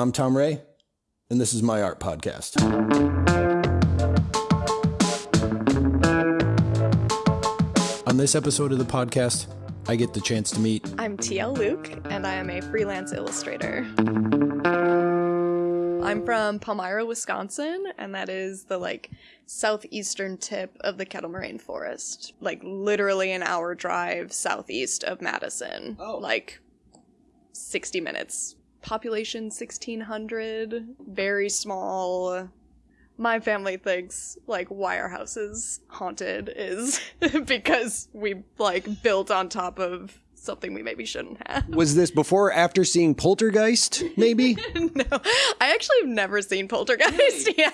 I'm Tom Ray, and this is my art podcast. On this episode of the podcast, I get the chance to meet I'm TL Luke, and I am a freelance illustrator. I'm from Palmyra, Wisconsin, and that is the like southeastern tip of the Kettle Moraine Forest. Like literally an hour drive southeast of Madison. Oh. Like 60 minutes. Population 1600, very small. My family thinks like why our house is haunted is because we like built on top of something we maybe shouldn't have. Was this before or after seeing Poltergeist, maybe? no, I actually have never seen Poltergeist. Yeah.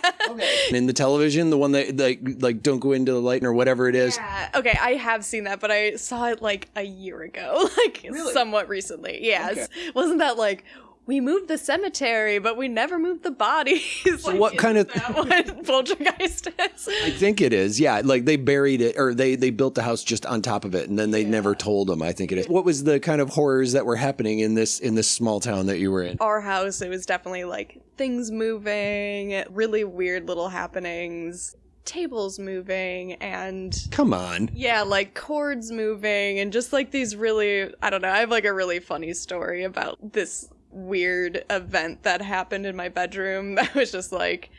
In the television, the one that like like don't go into the light or whatever it is. Yeah. Okay, I have seen that, but I saw it like a year ago, like somewhat recently. Yes. Wasn't that like we moved the cemetery, but we never moved the bodies? So what kind of- that what Poltergeist is? I think it is. Yeah, like they buried it or they they built the house just on top of it and then they never told them, I think it is. What was the kind of horrors that were happening in this in this small town that you were in? Our house, it was definitely like things moving, really weird little happenings, tables moving, and Come on. Yeah, like cords moving and just like these really, I don't know, I have like a really funny story about this weird event that happened in my bedroom that was just like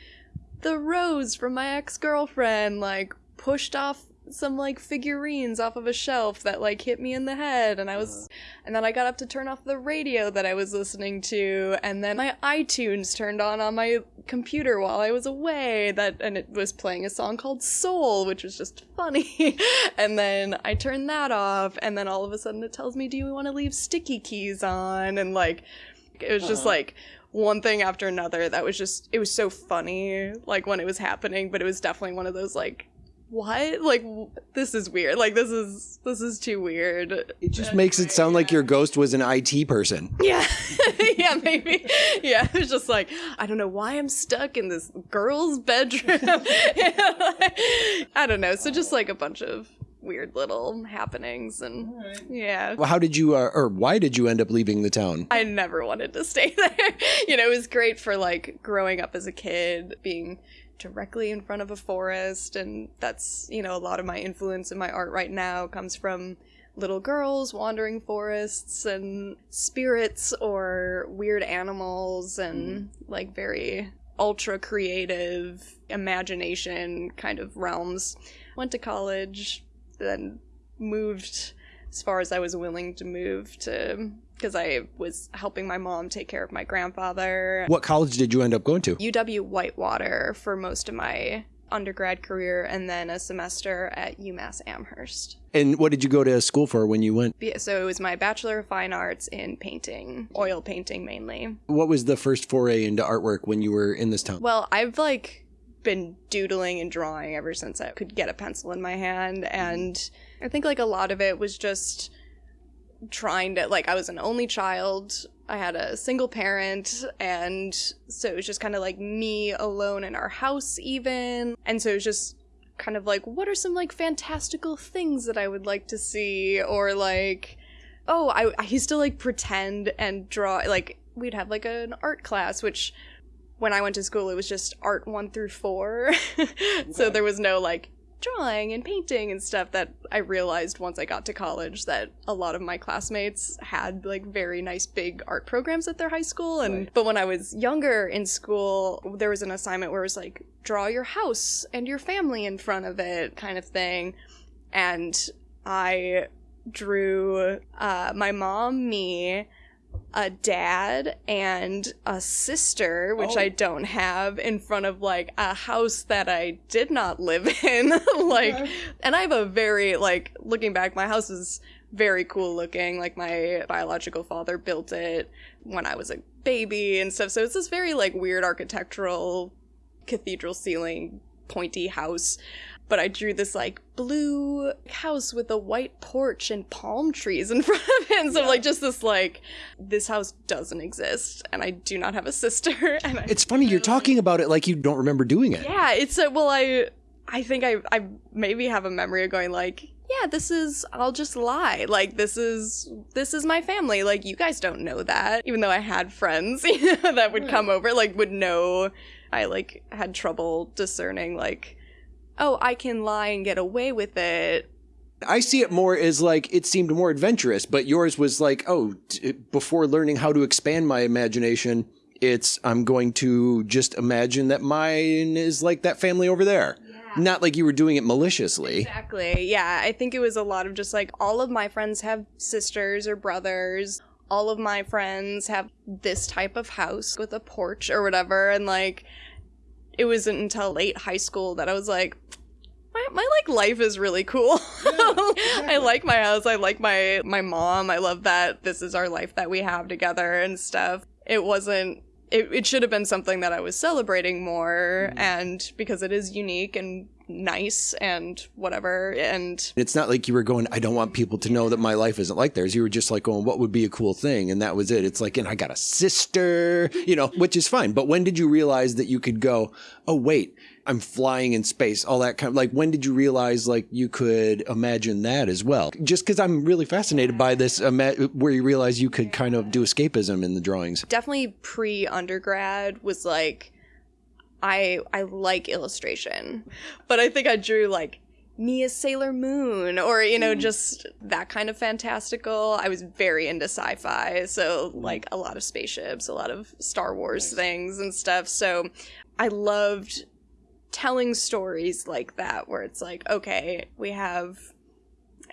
the rose from my ex-girlfriend like pushed off some like figurines off of a shelf that like hit me in the head and I was uh-huh. and then I got up to turn off the radio that I was listening to and then my iTunes turned on on my computer while I was away that and it was playing a song called Soul which was just funny. And then I turned that off and then all of a sudden it tells me do you want to leave sticky keys on? And like it was just uh-huh. like one thing after another that was just it was so funny like when it was happening but it was definitely one of those like what? Like w- this is weird. Like this is this is too weird. It just uh, makes it sound like your ghost was an IT person. yeah. Yeah maybe. Yeah it was just like i don't know why i'm stuck in this girl's bedroom. I don't know. So just like a bunch of weird little happenings and yeah Well, how did you uh, or why did you end up leaving the town? I never wanted to stay there. you know, it was great for like growing up as a kid, being directly in front of a forest. And that's, you know, a lot of my influence in my art right now comes from little girls wandering forests and spirits or weird animals and like very ultra creative imagination kind of realms. Went to college, then moved as far as I was willing to move to because I was helping my mom take care of my grandfather. What college did you end up going to? UW Whitewater for most of my undergrad career and then a semester at UMass Amherst. And what did you go to school for when you went? Be- So it was my Bachelor of Fine Arts in painting, oil painting mainly. What was the first foray into artwork when you were in this town? Well, I've like been doodling and drawing ever since I could get a pencil in my hand mm-hmm. and I think like a lot of it was just trying to like I was an only child. I had a single parent and so it was just kind of like me alone in our house even. And so it was just kind of like what are some like fantastical things that I would like to see or like oh, I I used to like pretend and draw like we'd have like an art class which when I went to school, it was just art one through four. so there was no like drawing and painting and stuff that I realized once I got to college that a lot of my classmates had like very nice big art programs at their high school. And but when I was younger in school, there was an assignment where it was like draw your house and your family in front of it kind of thing. And I drew uh, my mom, me, a dad and a sister, which oh. I don't have, in front of like a house that I did not live in. like, and I have a very, like, looking back, my house is very cool looking. Like, my biological father built it when I was a baby and stuff. So it's this very, like, weird architectural cathedral ceiling pointy house but I drew this like blue house with a white porch and palm trees in front of it. And so like just this like this house doesn't exist and I do not have a sister and I, It's funny you're talking about it like you don't remember doing it. yeah, it's a well I I think I I maybe have a memory of going like yeah, this is I'll just lie. Like this is this is my family. Like you guys don't know that. Even though I had friends that would come over like would know I like had trouble discerning like oh, I can lie and get away with it. I see it more as like it seemed more adventurous, but yours was like, oh, before learning how to expand my imagination, it's I'm going to just imagine that mine is like that family over there. Not like you were doing it maliciously. Exactly. Yeah, I think it was a lot of just like all of my friends have sisters or brothers. All of my friends have this type of house with a porch or whatever and like it wasn't until late high school that I was like my, my like life is really cool. I like my house. I like my my mom. I love that this is our life that we have together and stuff. It wasn't it, it should have been something that I was celebrating more mm-hmm. and because it is unique and nice and whatever and It's not like you were going, I don't want people to know that my life isn't like theirs. You were just like going, what would be a cool thing? And that was it. It's like, and I got a sister, you know, which is fine. But when did you realize that you could go, oh, wait, I'm flying in space, all that kind of like, when did you realize like you could imagine that as well? Just because I'm really fascinated by this, where you realize you could kind of do escapism in the drawings. definitely pre undergrad was like I I like illustration. But I think I drew like me as Sailor Moon or you know mm. just that kind of fantastical. I was very into sci-fi, so mm. like a lot of spaceships, a lot of Star Wars things and stuff. So I loved telling stories like that where it's like okay, we have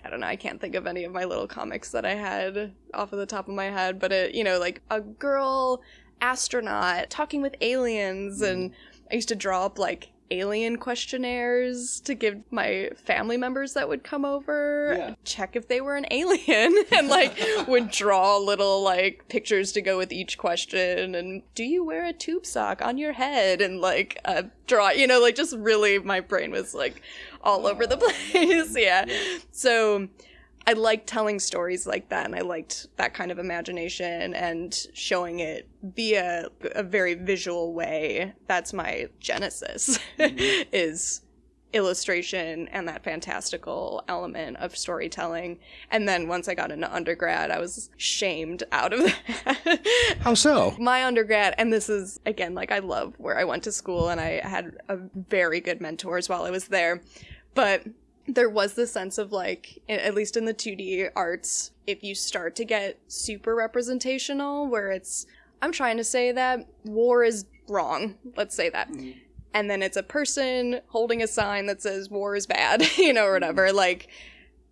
I don't know, I can't think of any of my little comics that I had off of the top of my head, but it, you know, like a girl astronaut talking with aliens and mm. I used to draw up like alien questionnaires to give my family members that would come over check if they were an alien and like would draw little like pictures to go with each question and do you wear a tube sock on your head? and like uh, draw you know like just really my brain was like all over the place. Yeah. So I liked telling stories like that, and I liked that kind of imagination and showing it via a very visual way. That's my genesis, mm-hmm. is illustration and that fantastical element of storytelling. And then once I got into undergrad, I was shamed out of that. How so? my undergrad and this is again like i love where i went to school and i had a very good mentors while i was there but there was this sense of like at least in the 2d arts if you start to get super representational where it's i'm trying to say that war is wrong let's say that. Mm-hmm. And then it's a person holding a sign that says war is bad you know or whatever mm-hmm. like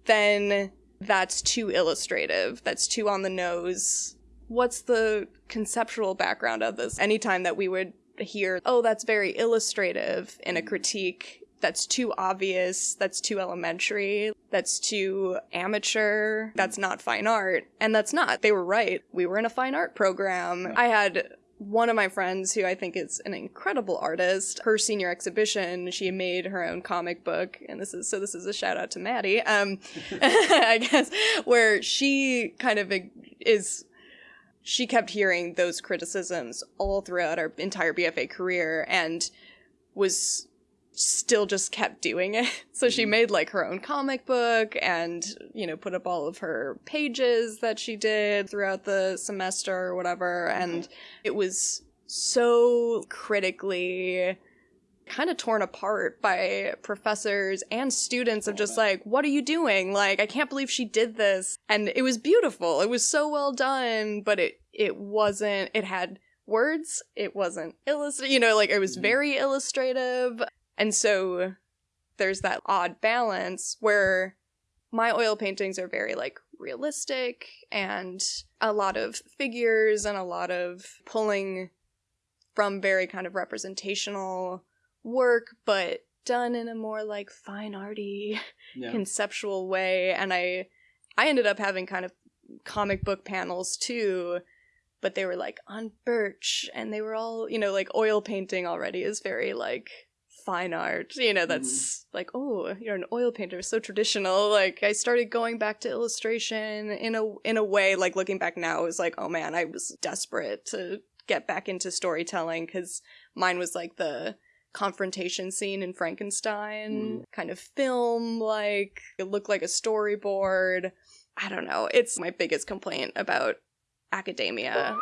then that's too illustrative that's too on the nose. What's the conceptual background of this? Anytime that we would hear oh that's very illustrative in a mm-hmm. critique that's too obvious that's too elementary that's too amateur that's not fine art. And that's not they were right. We were in a fine art program. I had one of my friends who I think is an incredible artist, her senior exhibition, she made her own comic book, and this is so this is a shout out to Maddie, um, I guess, where she kind of is she kept hearing those criticisms all throughout our entire BFA career and was still just kept doing it. So she mm-hmm. made like her own comic book and, you know, put up all of her pages that she did throughout the semester or whatever. Mm-hmm. And it was so critically kind of torn apart by professors and students of just like, what are you doing? Like, I can't believe she did this. And it was beautiful. It was so well done, but it, it wasn't, it had words. It wasn't illustrated, you know, like it was mm-hmm. very illustrative. And so there's that odd balance where my oil paintings are very like realistic and a lot of figures and a lot of pulling from very kind of representational work, but done in a more like fine arty conceptual way. And I I ended up having kind of comic book panels too, but they were like on birch and they were all, you know, like oil painting already is very like fine art. You know, mm-hmm. that's like, oh, you're an oil painter, so traditional. Like I started going back to illustration in a in a way like looking back now is like, oh man, I was desperate to get back into storytelling cuz mine was like the confrontation scene in Frankenstein, mm-hmm. kind of film like. It looked like a storyboard. I don't know. It's my biggest complaint about academia.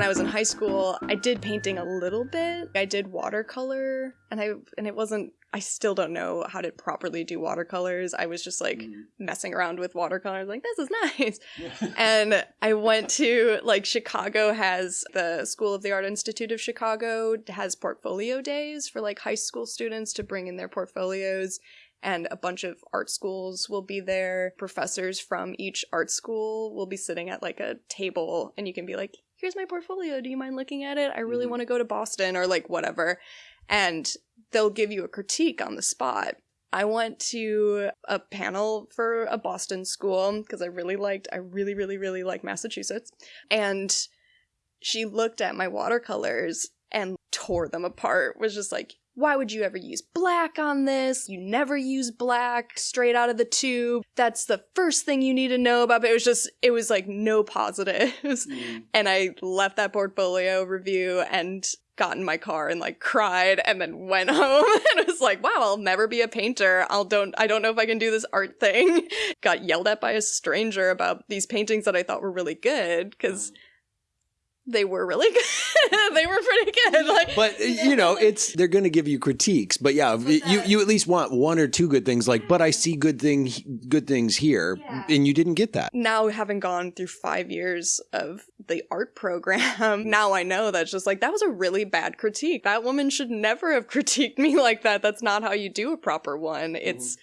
When I was in high school, I did painting a little bit. I did watercolor and I and it wasn't I still don't know how to properly do watercolors. I was just like mm. messing around with watercolors like this is nice. and I went to like Chicago has the School of the Art Institute of Chicago has portfolio days for like high school students to bring in their portfolios and a bunch of art schools will be there. Professors from each art school will be sitting at like a table and you can be like, here's my portfolio. Do you mind looking at it? I really Mhm. want to go to Boston or like whatever. And they'll give you a critique on the spot. I went to a panel for a Boston school because I really liked, I really, really, really like Massachusetts. And she looked at my watercolors and tore them apart, was just like, why would you ever use black on this? You never use black straight out of the tube. That's the first thing you need to know about. But it was just, it was like no positives. Mm. And I left that portfolio review and got in my car and like cried and then went home and was like, wow, I'll never be a painter. I'll don't I don't know if I can do this art thing. got yelled at by a stranger about these paintings that I thought were really good because mm. They were really good. they were pretty good. Like But you know, it's they're going to give you critiques. But yeah, you you at least want one or two good things. Like, but I see good thing good things here, Yeah. and you didn't get that. now having gone through five years of the art program, now I know that's just like that was a really bad critique. That woman should never have critiqued me like that. That's not how you do a proper one. It's mm-hmm.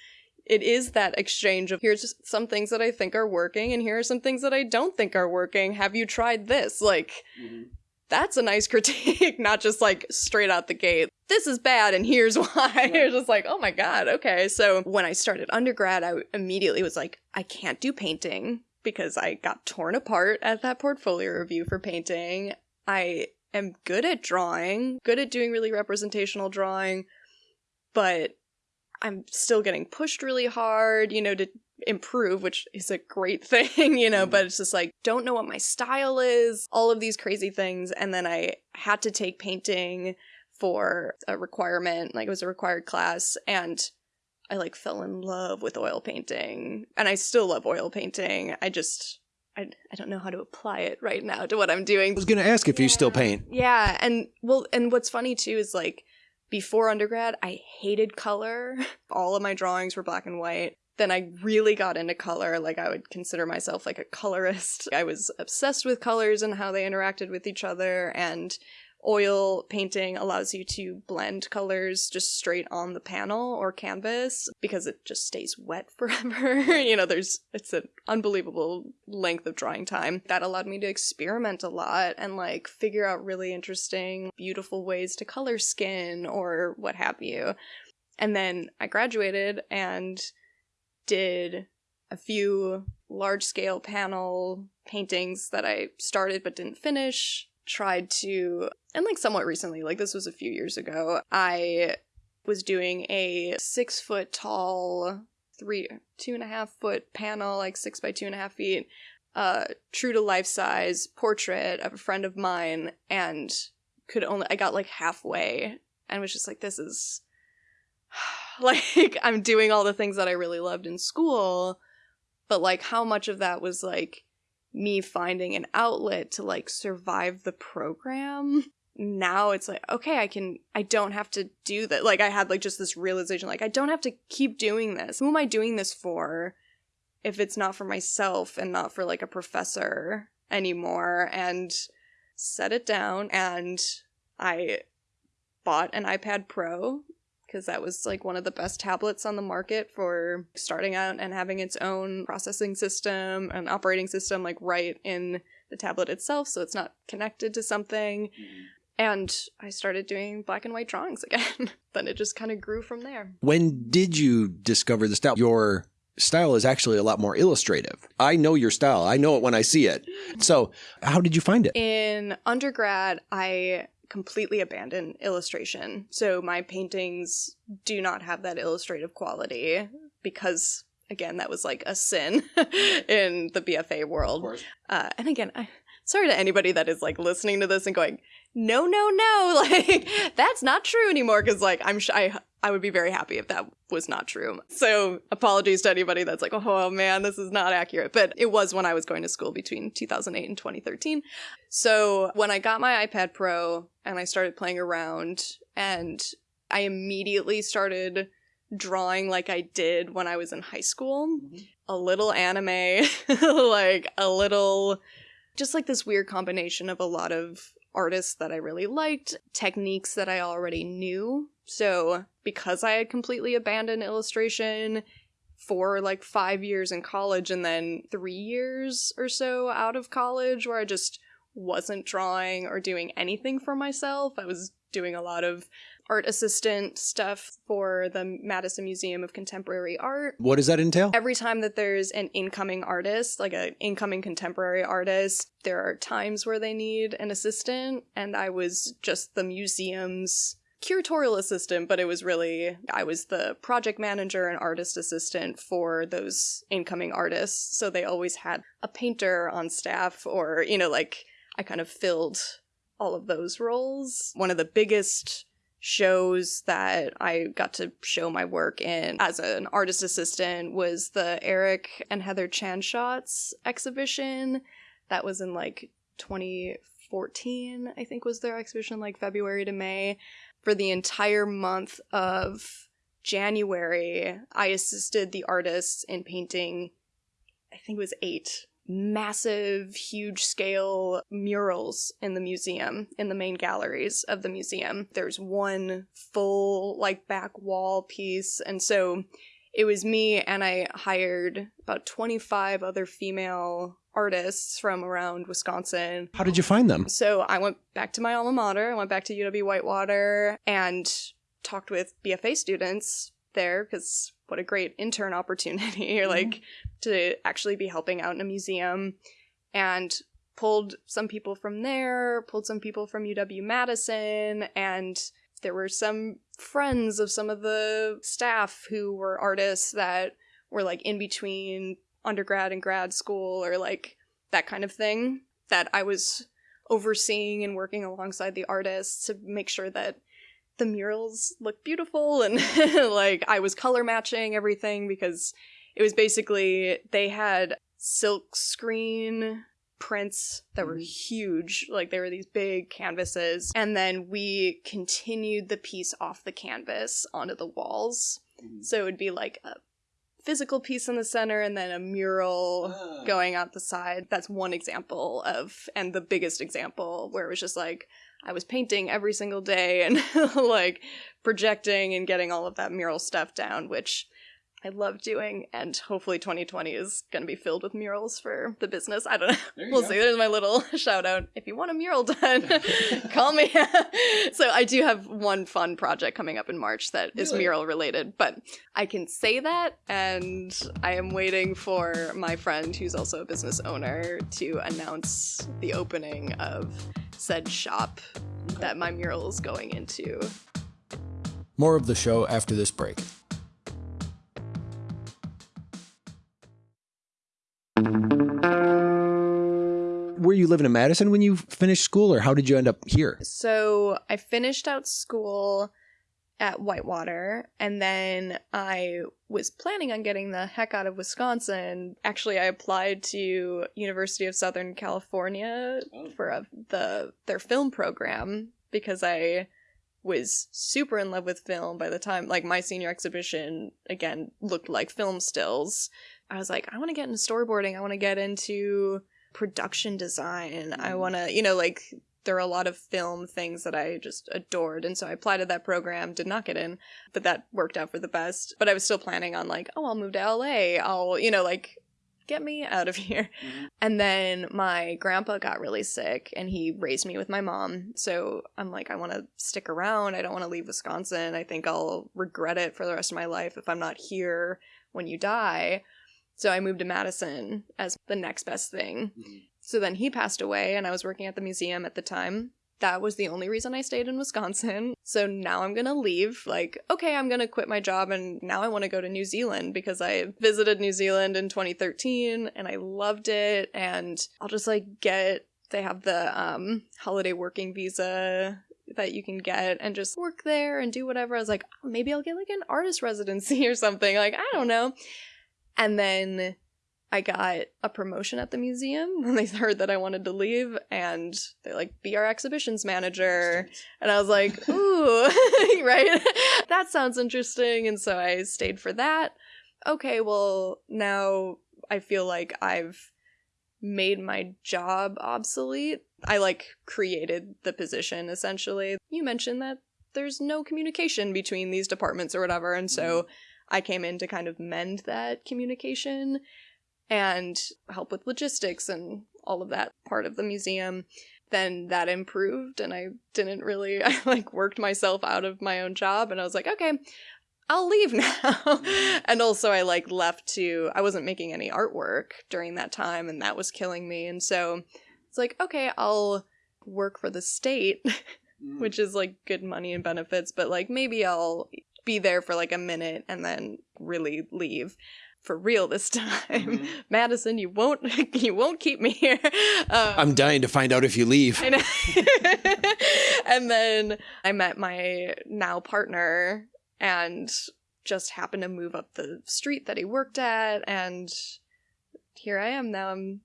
It is that exchange of here's some things that I think are working and here are some things that I don't think are working. Have you tried this? Like mm-hmm. that's a nice critique, not just like straight out the gate. This is bad and here's why. You're just like, oh my god, okay. So when I started undergrad, I immediately was like, I can't do painting because I got torn apart at that portfolio review for painting. I am good at drawing, good at doing really representational drawing, but I'm still getting pushed really hard, you know, to improve, which is a great thing, you know, but mm-hmm. it's just like, don't know what my style is, all of these crazy things. And then I had to take painting for a requirement, like it was a required class, and I like fell in love with oil painting. And I still love oil painting. I just, I, I don't know how to apply it right now to what I'm doing. I was going to ask if you still paint. Yeah, and well, and what's funny too is like before undergrad, I hated color. All of my drawings were black and white. Then I really got into color. Like I would consider myself like a colorist. I was obsessed with colors and how they interacted with each other and oil painting allows you to blend colors just straight on the panel or canvas because it just stays wet forever. you know, there's it's an unbelievable length of drawing time. That allowed me to experiment a lot and like figure out really interesting, beautiful ways to color skin or what have you. And then I graduated and did a few large scale panel paintings that I started but didn't finish. Tried to, and like somewhat recently, like this was a few years ago, I was doing a six foot tall, three, two and a half foot panel, like six by two and a half feet, uh, true to life size portrait of a friend of mine, and could only, I got like halfway and was just like, this is like, I'm doing all the things that I really loved in school, but like, how much of that was like me finding an outlet to like survive the program? Now it's like, okay, I can, I don't have to do that. Like, I had like just this realization, like, I don't have to keep doing this. Who am I doing this for if it's not for myself and not for like a professor anymore? And set it down and I bought an iPad Pro because that was like one of the best tablets on the market for starting out and having its own processing system and operating system like right in the tablet itself so it's not connected to something mm-hmm. and i started doing black and white drawings again then it just kind of grew from there When did you discover the style? Your style is actually a lot more illustrative. I know your style. I know it when I see it. So, how did you find it? in undergrad i completely abandon illustration so my paintings do not have that illustrative quality because again that was like a sin in the bfa world Uh, and again, I, sorry to anybody that is like listening to this and going, no, no, no, like that's not true anymore. Cause like I'm sh- I, I would be very happy if that was not true. So apologies to anybody that's like, oh, oh man, this is not accurate. But it was when I was going to school between 2008 and 2013. So when I got my iPad Pro and I started playing around and I immediately started drawing like I did when I was in high school. Mm-hmm. A little anime, like a little, just like this weird combination of a lot of artists that I really liked, techniques that I already knew. So, because I had completely abandoned illustration for like five years in college and then three years or so out of college where I just wasn't drawing or doing anything for myself, I was doing a lot of art assistant stuff for the Madison Museum of Contemporary Art. What does that entail? Every time that there's an incoming artist, like an incoming contemporary artist, there are times where they need an assistant, and I was just the museum's curatorial assistant, but it was really, I was the project manager and artist assistant for those incoming artists. So they always had a painter on staff, or, you know, like I kind of filled all of those roles. One of the biggest shows that I got to show my work in as an artist assistant was the Eric and Heather ChanSchatz exhibition. That was in like 2014, I think was their exhibition, like February to May. For the entire month of January, I assisted the artists in painting, I think it was eight massive, huge scale murals in the museum, in the main galleries of the museum. There's one full, like, back wall piece. And so it was me, and I hired about 25 other female artists from around Wisconsin. How did you find them? So I went back to my alma mater, I went back to UW Whitewater, and talked with BFA students there because what a great intern opportunity or like to actually be helping out in a museum and pulled some people from there pulled some people from uw madison and there were some friends of some of the staff who were artists that were like in between undergrad and grad school or like that kind of thing that i was overseeing and working alongside the artists to make sure that the murals looked beautiful and like I was color matching everything because it was basically they had silk screen prints that were huge like they were these big canvases. And then we continued the piece off the canvas onto the walls. So it would be like a physical piece in the center and then a mural Ah. going out the side. That's one example of and the biggest example where it was just like I was painting every single day and like projecting and getting all of that mural stuff down, which I love doing. And hopefully 2020 is going to be filled with murals for the business. I don't know. We'll go. see. There's my little shout out. If you want a mural done, call me. so I do have one fun project coming up in March that is Really? mural related, but I can say that. And I am waiting for my friend, who's also a business owner, to announce the opening of said shop that my mural is going into. More of the show after this break. Were you living in Madison when you finished school, or how did you end up here? So I finished out school at Whitewater, and then I was planning on getting the heck out of Wisconsin. Actually, I applied to University of Southern California oh. for a, the their film program because I was super in love with film by the time like my senior exhibition again looked like film stills. I was like, I want to get into storyboarding. I want to get into production design. I mm. want to, you know, like there are a lot of film things that I just adored. And so I applied to that program, did not get in, but that worked out for the best. But I was still planning on like, oh, I'll move to LA. I'll, you know, like get me out of here. Mm-hmm. And then my grandpa got really sick and he raised me with my mom. So I'm like, I want to stick around. I don't want to leave Wisconsin. I think I'll regret it for the rest of my life if I'm not here when you die. So I moved to Madison as the next best thing. So then he passed away, and I was working at the museum at the time. That was the only reason I stayed in Wisconsin. So now I'm gonna leave. Like, okay, I'm gonna quit my job, and now I wanna go to New Zealand because I visited New Zealand in 2013 and I loved it. And I'll just like get they have the um, holiday working visa that you can get and just work there and do whatever. I was like, oh, maybe I'll get like an artist residency or something. Like, I don't know. And then I got a promotion at the museum when they heard that I wanted to leave and they like be our exhibitions manager. And I was like, ooh, right? that sounds interesting. And so I stayed for that. Okay, well, now I feel like I've made my job obsolete. I like created the position essentially. You mentioned that there's no communication between these departments or whatever, and so mm-hmm. I came in to kind of mend that communication and help with logistics and all of that part of the museum. Then that improved and I didn't really I like worked myself out of my own job and I was like, okay, I'll leave now. Mm-hmm. and also I like left to I wasn't making any artwork during that time and that was killing me. And so it's like, okay, I'll work for the state, mm. which is like good money and benefits, but like maybe I'll be there for like a minute and then really leave for real this time. Mm-hmm. Madison, you won't you won't keep me here. Um, I'm dying to find out if you leave. and then I met my now partner and just happened to move up the street that he worked at and here I am now I'm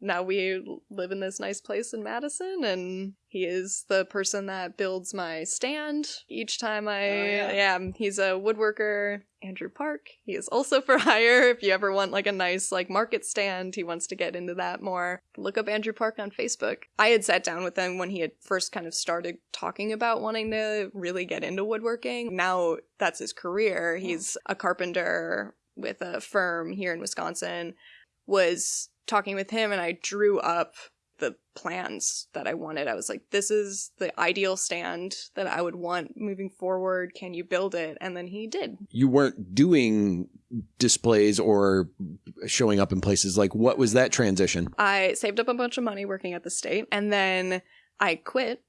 now we live in this nice place in Madison and he is the person that builds my stand each time I oh, yeah. yeah. he's a woodworker Andrew Park. He is also for hire. If you ever want like a nice like market stand he wants to get into that more. Look up Andrew Park on Facebook. I had sat down with him when he had first kind of started talking about wanting to really get into woodworking. Now that's his career. He's a carpenter with a firm here in Wisconsin. Was talking with him and I drew up the plans that I wanted. I was like, this is the ideal stand that I would want moving forward. Can you build it? And then he did. You weren't doing displays or showing up in places. Like, what was that transition? I saved up a bunch of money working at the state and then I quit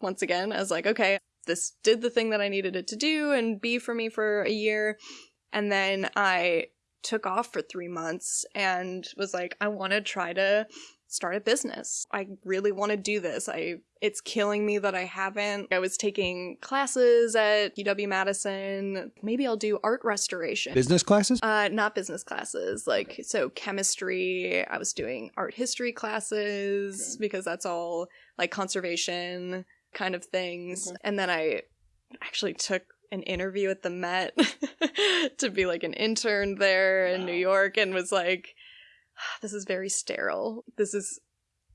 once again. I was like, okay, this did the thing that I needed it to do and be for me for a year. And then I took off for three months and was like, I want to try to start a business. I really want to do this. I it's killing me that I haven't. I was taking classes at UW Madison. Maybe I'll do art restoration. Business classes? Uh not business classes. Like okay. so chemistry, I was doing art history classes okay. because that's all like conservation kind of things. Okay. And then I actually took an interview at the Met to be like an intern there wow. in New York and was like, this is very sterile. This is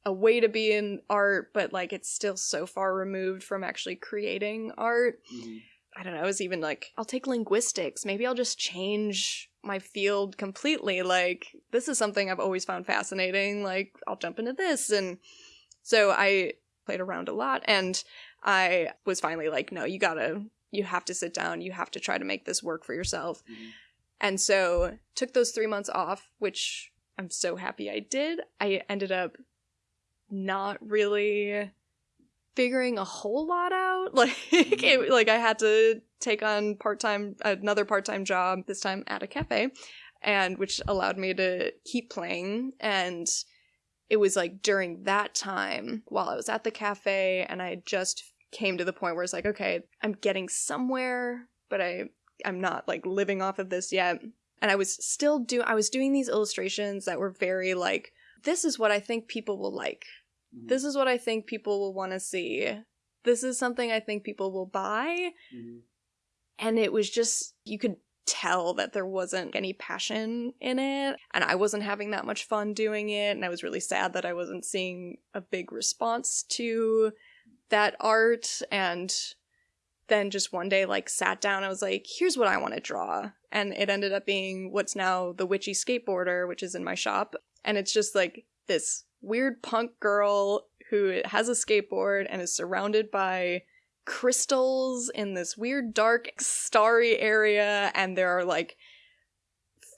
a way to be in art, but like it's still so far removed from actually creating art. Mm-hmm. I don't know. I was even like, I'll take linguistics. Maybe I'll just change my field completely. Like, this is something I've always found fascinating. Like, I'll jump into this. And so I played around a lot and I was finally like, no, you gotta you have to sit down you have to try to make this work for yourself mm-hmm. and so took those three months off which i'm so happy i did i ended up not really figuring a whole lot out like mm-hmm. it, like i had to take on part-time another part-time job this time at a cafe and which allowed me to keep playing and it was like during that time while i was at the cafe and i just came to the point where it's like, okay, I'm getting somewhere, but I I'm not like living off of this yet. And I was still do I was doing these illustrations that were very like this is what I think people will like. Mm-hmm. This is what I think people will want to see. This is something I think people will buy. Mm-hmm. And it was just you could tell that there wasn't any passion in it and I wasn't having that much fun doing it and I was really sad that I wasn't seeing a big response to that art and then just one day like sat down I was like here's what I want to draw. And it ended up being what's now the witchy skateboarder which is in my shop. And it's just like this weird punk girl who has a skateboard and is surrounded by crystals in this weird dark starry area. And there are like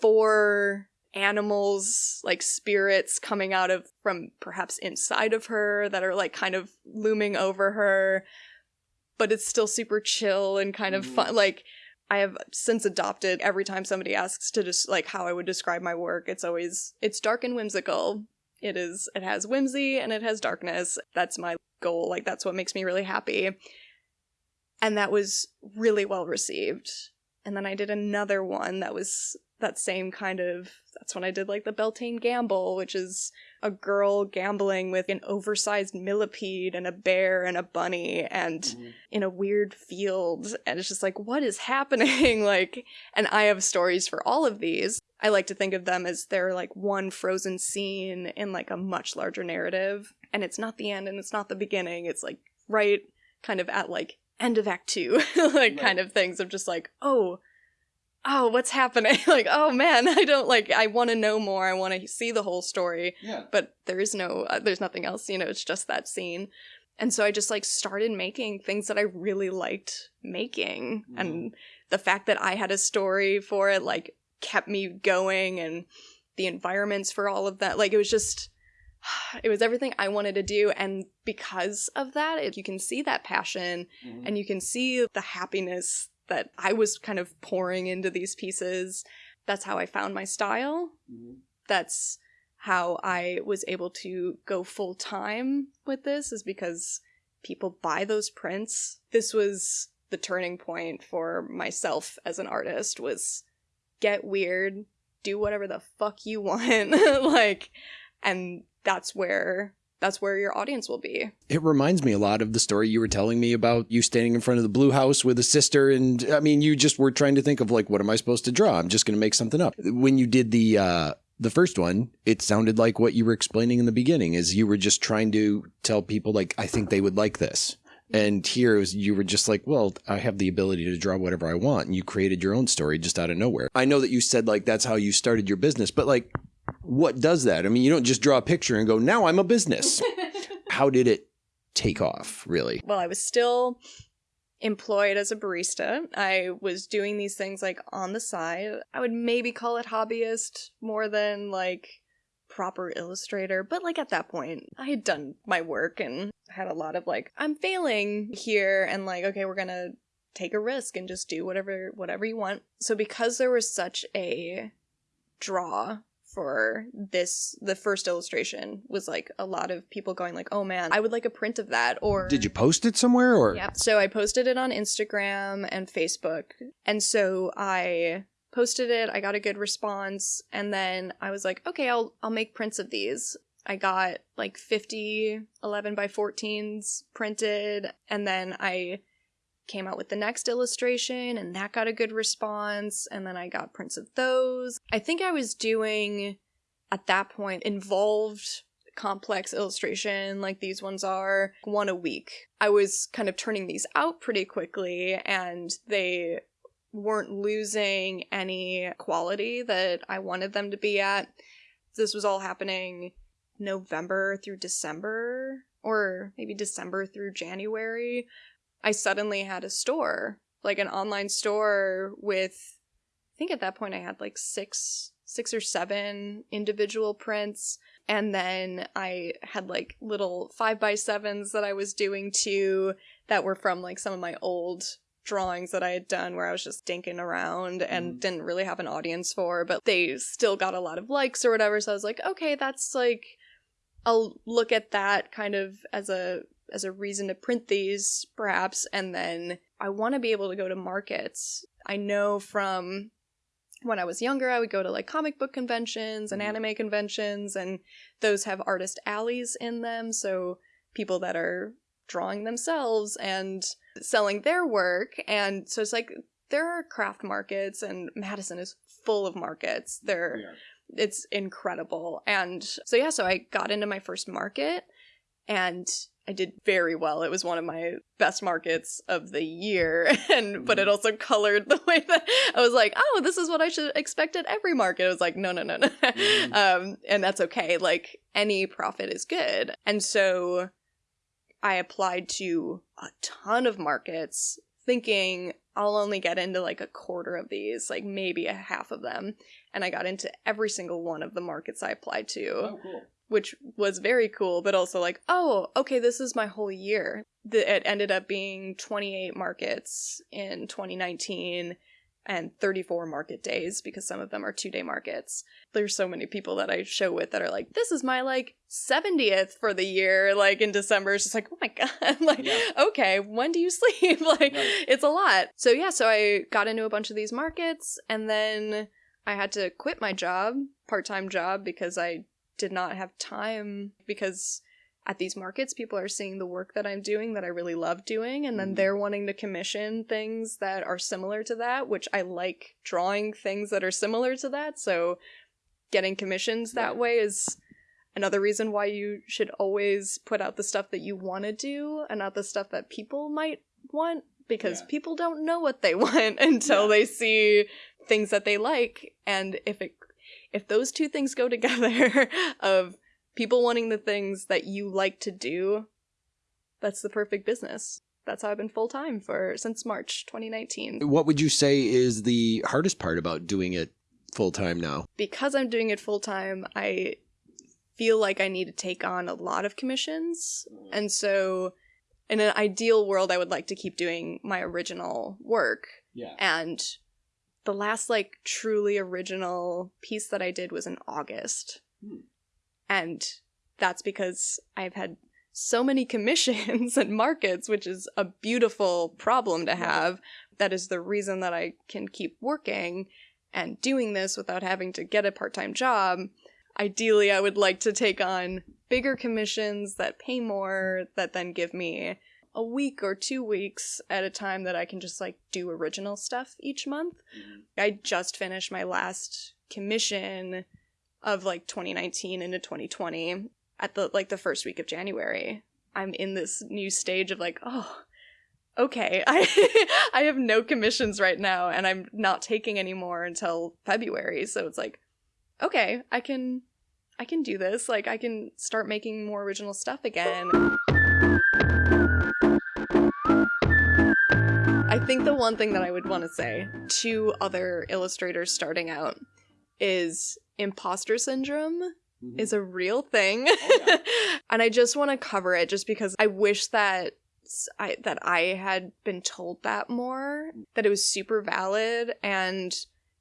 four animals like spirits coming out of from perhaps inside of her that are like kind of looming over her but it's still super chill and kind of fun mm-hmm. like i have since adopted every time somebody asks to just like how i would describe my work it's always it's dark and whimsical It is it has whimsy and it has darkness. That's my goal. Like that's what makes me really happy. And that was really well received. And then I did another one that was that same kind of that's when I did like the Beltane Gamble, which is a girl gambling with an oversized millipede and a bear and a bunny and mm-hmm. in a weird field and it's just like what is happening like and I have stories for all of these. I like to think of them as they're like one frozen scene in like a much larger narrative and it's not the end and it's not the beginning. It's like right kind of at like end of act 2 like right. kind of things of just like oh oh, what's happening? like, oh man, I don't like, I want to know more. I want to see the whole story. Yeah. But there is no, uh, there's nothing else, you know, it's just that scene. And so I just like started making things that I really liked making. Mm. And the fact that I had a story for it, like, kept me going and the environments for all of that. Like, it was just, it was everything I wanted to do. And because of that, you can see that passion mm-hmm. and you can see the happiness that I was kind of pouring into these pieces. That's how I found my style. Mm-hmm. That's how I was able to go full time with this, is because people buy those prints. This was the turning point for myself as an artist was get weird, do whatever the fuck you want. like and that's where that's where your audience will be. It reminds me a lot of the story you were telling me about you standing in front of the blue house with a sister. And I mean, you just were trying to think of like, what am I supposed to draw? I'm just going to make something up. When you did the, uh, the first one, it sounded like what you were explaining in the beginning is you were just trying to tell people like, I think they would like this. And here was, you were just like, well, I have the ability to draw whatever I want. And you created your own story just out of nowhere. I know that you said like that's how you started your business, but like what does that? I mean, you don't just draw a picture and go, now I'm a business. How did it take off, really? Well, I was still employed as a barista. I was doing these things like on the side. I would maybe call it hobbyist more than like proper illustrator, but like at that point, I had done my work and had a lot of like, I'm failing here, and like, okay, we're gonna take a risk and just do whatever whatever you want. So because there was such a draw for this the first illustration was like a lot of people going like oh man i would like a print of that or did you post it somewhere or? Yeah so i posted it on instagram and facebook and so i posted it i got a good response and then i was like okay i'll i'll make prints of these. I got like 50 11 by 14s printed and then i came out with the next illustration and that got a good response and then I got prints of those. I think I was doing at that point involved complex illustration like these ones are one a week. I was kind of turning these out pretty quickly and they weren't losing any quality that I wanted them to be at. This was all happening November through December or maybe December through January. I suddenly had a store, like an online store with I think at that point I had like six six or seven individual prints and then I had like little five by sevens that I was doing too that were from like some of my old drawings that I had done where I was just dinking around and mm. didn't really have an audience for, but they still got a lot of likes or whatever. So I was like, okay, that's like, I'll look at that kind of as a as a reason to print these, perhaps, and then I want to be able to go to markets. I know from when I was younger, I would go to like comic book conventions and mm-hmm. anime conventions, and those have artist alleys in them. So people that are drawing themselves and selling their work. And so it's like there are craft markets, and Madison is full of markets. There, yeah. it's incredible. And so, yeah, so I got into my first market and I did very well. It was one of my best markets of the year, and but it mm-hmm. also colored the way that I was like, oh, this is what I should expect at every market. I was like, no, no, no, no, mm. um, and that's okay. Like any profit is good, and so I applied to a ton of markets, thinking I'll only get into like a quarter of these, like maybe a half of them, and I got into every single one of the markets I applied to. Oh, cool which was very cool, but also like, oh, okay, this is my whole year. The, it ended up being 28 markets in 2019. and 34 market days because some of them are two day markets. There's so many people that I show with that are like, this is my like 70th for the year, like in December. It's just like, oh my God, like, Yeah. okay, when do you sleep? like, Right. it's a lot. So yeah, so I got into a bunch of these markets and then I had to quit my job, part time job, because I did not have time because at these markets people are seeing the work that I'm doing that I really love doing and then Mhm. they're wanting to commission things that are similar to that which I like drawing things that are similar to that so getting commissions that Right. way is another reason why you should always put out the stuff that you want to do and not the stuff that people might want because Yeah. people don't know what they want until Yeah. they see things that they like and if it if those two things go together of people wanting the things that you like to do that's the perfect business that's how i've been full-time for since march 2019 What would you say is the hardest part about doing it full time now? because i'm doing it full-time i feel like i need to take on a lot of commissions and so in an ideal world i would like to keep doing my original work Yeah. and the last like truly original piece that I did was in August. Hmm. And that's because I've had so many commissions and markets, which is a beautiful problem to have. That is the reason that I can keep working and doing this without having to get a part time job. Ideally, I would like to take on bigger commissions that pay more, that then give me a week or two weeks at a time that I can just like do original stuff each month. Mm-hmm. I just finished my last commission of like 2019 into 2020 at the like the first week of January. I'm in this new stage of like, oh, okay, I I have no commissions right now and I'm not taking any more until February. So it's like, okay, I can I can do this. Like I can start making more original stuff again. I think the one thing that I would want to say to other illustrators starting out is imposter syndrome mm-hmm. is a real thing. Oh, and I just want to cover it just because I wish that I that I had been told that more, that it was super valid and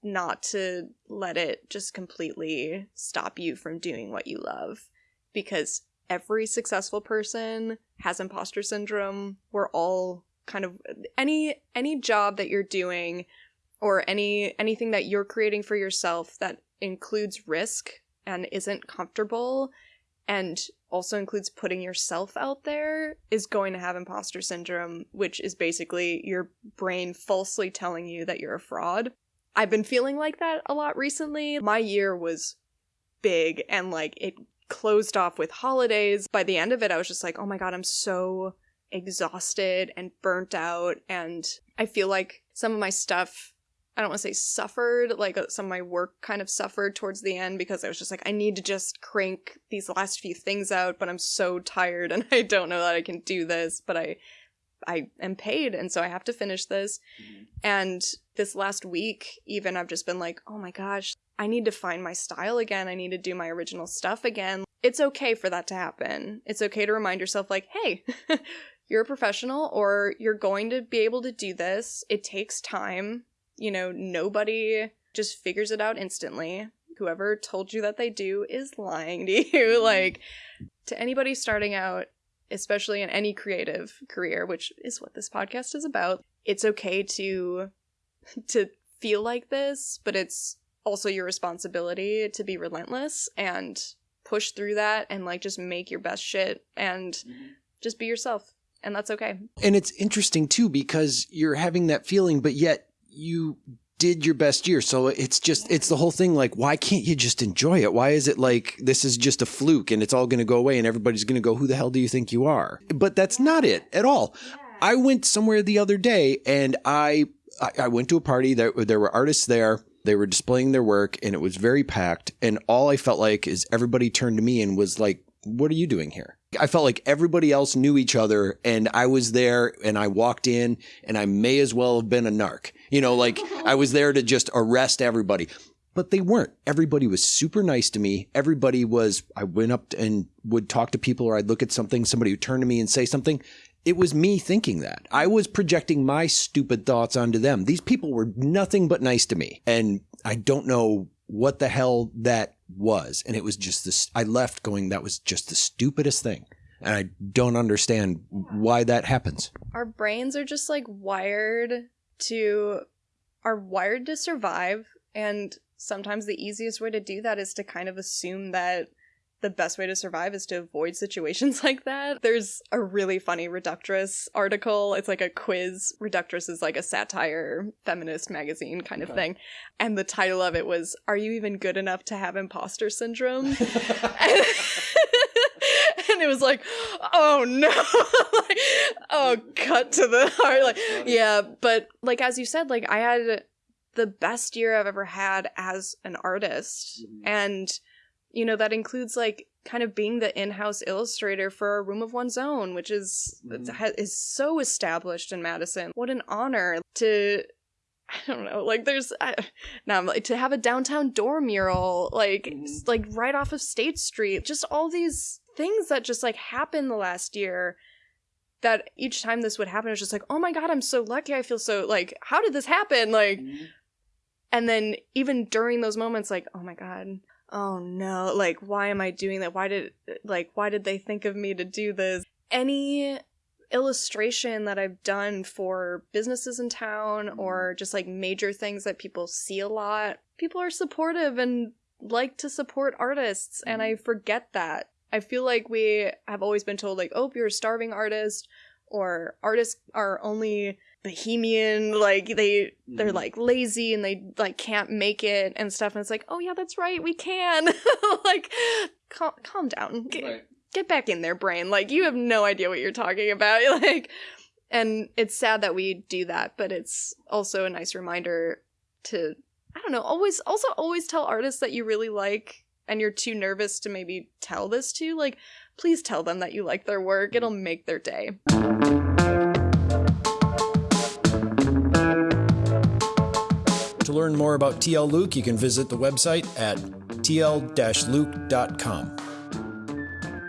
not to let it just completely stop you from doing what you love because every successful person has imposter syndrome. We're all kind of any any job that you're doing or any anything that you're creating for yourself that includes risk and isn't comfortable and also includes putting yourself out there is going to have imposter syndrome which is basically your brain falsely telling you that you're a fraud. I've been feeling like that a lot recently. My year was big and like it closed off with holidays. By the end of it i was just like oh my god i'm so exhausted and burnt out and i feel like some of my stuff I don't want to say suffered, like uh, some of my work kind of suffered towards the end because I was just like, I need to just crank these last few things out, but I'm so tired and I don't know that I can do this, but I I am paid and so I have to finish this. And this last week, even I've just been like, oh my gosh, I need to find my style again. I need to do my original stuff again. It's okay for that to happen. It's okay to remind yourself, like, hey, you're a professional or you're going to be able to do this. It takes time you know, nobody just figures it out instantly. Whoever told you that they do is lying to you. Mm-hmm. like, to anybody starting out, especially in any creative career, which is what this podcast is about, it's okay to to feel like this, but it's also your responsibility to be relentless and push through that and like just make your best shit and mm-hmm. just be yourself. And that's okay. And it's interesting too because you're having that feeling, but yet you did your best year. So it's just, it's the whole thing like, why can't you just enjoy it? Why is it like this is just a fluke and it's all going to go away and everybody's going to go, who the hell do you think you are? But that's not it at all. I went somewhere the other day and I, I, I went to a party. There, there were artists there. They were displaying their work and it was very packed. And all I felt like is everybody turned to me and was like, what are you doing here? I felt like everybody else knew each other and I was there and I walked in and I may as well have been a narc. You know, like I was there to just arrest everybody. But they weren't. Everybody was super nice to me. Everybody was, I went up and would talk to people or I'd look at something, somebody would turn to me and say something. it was me thinking that. I was projecting my stupid thoughts onto them. These people were nothing but nice to me. And I don't know what the hell that was. And it was just this, I left going, that was just the stupidest thing. And I don't understand why that happens. Our brains are just like wired to, are wired to survive. And sometimes the easiest way to do that is to kind of assume that the best way to survive is to avoid situations like that. There's a really funny Reductress article. It's like a quiz. Reductress is like a satire feminist magazine kind of thing. And the title of it was, Are You Even Good Enough to Have Imposter Syndrome? and, and it was like, oh no. like, oh, cut to the heart. Like, yeah. But like, as you said, like, I had the best year I've ever had as an artist. Mm-hmm. And you know that includes like kind of being the in-house illustrator for a room of one's own which is Mm-hmm. is so established in madison what an honor to i don't know like there's I, now I'm like to have a downtown door mural like Mm-hmm. like right off of state street just all these things that just like happened the last year that each time this would happen it's just like oh my god i'm so lucky i feel so like how did this happen like and then even during those moments like oh my god oh no. Like why am i doing that? Why did like why did they think of me to do this? Any illustration that i've done for businesses in town mm-hmm. or just like major things that people see a lot people are supportive and like to support artists and mm-hmm. i forget that. I feel like we have always been told like oh you're a starving artist or artists are only bohemian like they they're Mhm. like lazy and they like can't make it and stuff and it's like oh yeah that's right we can. Like calm, calm down. Get, get back in their brain. Like you have no idea what you're talking about. Like and it's sad that we do that but it's also a nice reminder to i don't know always also always tell artists that you really like and you're too nervous to maybe tell this to. Like please tell them that you like their work. It'll make their day To learn more about TL Luke, you can visit the website at tl-luke.com.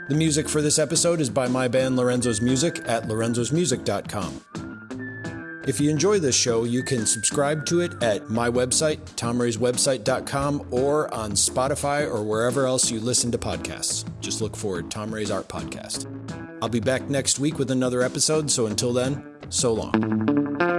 The music for this episode is by my band Lorenzo's Music at lorenzosmusic.com. If you enjoy this show, you can subscribe to it at my website, tomrayswebsite.com, or on Spotify or wherever else you listen to podcasts. Just look for Tom Ray's Art Podcast. I'll be back next week with another episode, so until then, so long.